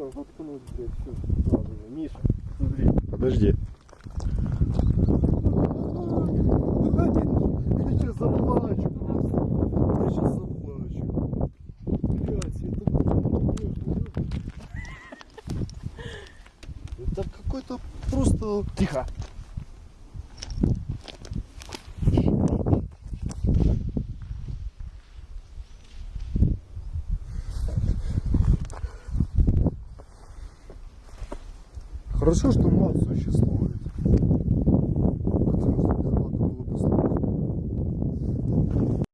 забор воткнуть, блядь, все сразу же. Миша, смотри. Подожди. Я сейчас заплачу. Я сейчас заплачу. Блядь, это... Это какой-то просто... Тихо. Хорошо, что мат существует.